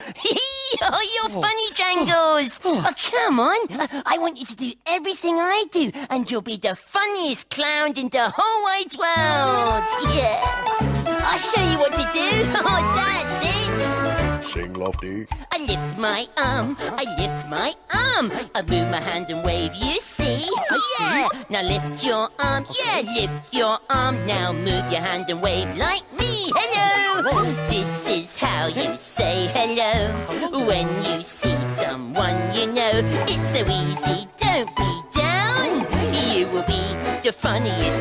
oh, you're funny, Jangles. Oh. oh, come on. I, I want you to do everything I do, and you'll be the funniest clown in the whole wide world. Yeah. I'll show you what to do. Oh, that's it. Sing, Lofty. I lift my arm, I lift my arm. I move my hand and wave, you see? yeah. Now lift your arm, yeah, lift your arm. Now move your hand and wave like me. Hello. This is how you say hello when you see someone you know. It's so easy, don't be down. You will be the funniest.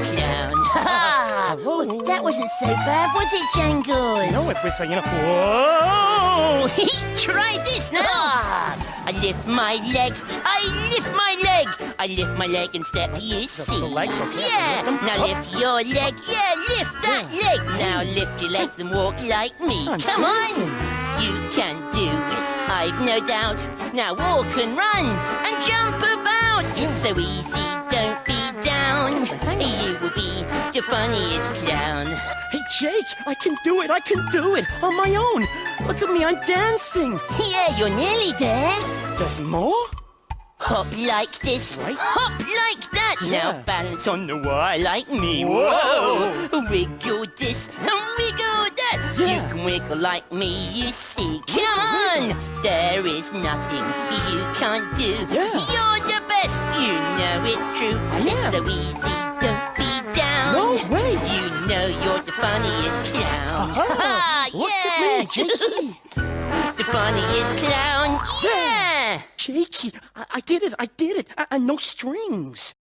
Well, that wasn't so bad, was it, Jangles? No, it was, uh, you know, whoa! Try this now. I lift my leg. I lift my leg. I lift my leg and step. You see? the legs, okay. Yeah. Lift. Now lift your leg. Yeah, lift that leg. Now lift your legs and walk like me. I'm Come dancing. on. You can do it. I've no doubt. Now walk and run and jump about. It's so easy. Don't funniest clown. Hey, Jake, I can do it. I can do it on my own. Look at me, I'm dancing. Yeah, you're nearly there. There's more? Hop like this, Right. hop like that. Yeah. Now balance on the wall like me. Whoa! Wiggle this and wiggle that. Yeah. You can wiggle like me, you see. Come on! There is nothing you can't do. Yeah. You're the best, you know it's true. It's so easy, Look at me, Jakey. the funniest clown, yeah! Jakey, I, I did it. I did it. I no strings.